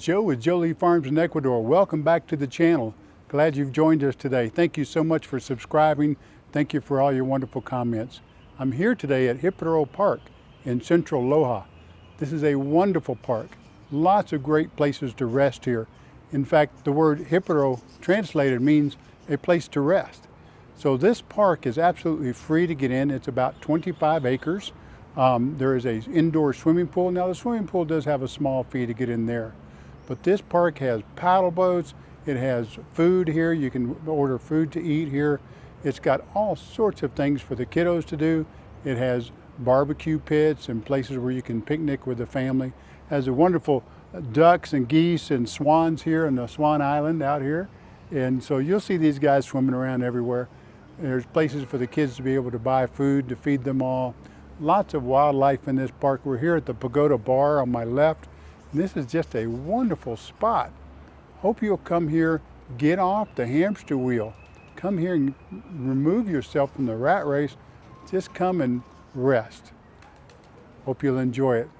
Joe with Jolie Farms in Ecuador. Welcome back to the channel. Glad you've joined us today. Thank you so much for subscribing. Thank you for all your wonderful comments. I'm here today at Hippodero Park in central Loja. This is a wonderful park. Lots of great places to rest here. In fact, the word Hippodero translated means a place to rest. So this park is absolutely free to get in. It's about 25 acres. Um, there is a indoor swimming pool. Now the swimming pool does have a small fee to get in there. But this park has paddle boats. It has food here. You can order food to eat here. It's got all sorts of things for the kiddos to do. It has barbecue pits and places where you can picnic with the family. It has a wonderful uh, ducks and geese and swans here on the Swan Island out here. And so you'll see these guys swimming around everywhere. There's places for the kids to be able to buy food to feed them all. Lots of wildlife in this park. We're here at the Pagoda Bar on my left. This is just a wonderful spot. Hope you'll come here, get off the hamster wheel. Come here and remove yourself from the rat race. Just come and rest. Hope you'll enjoy it.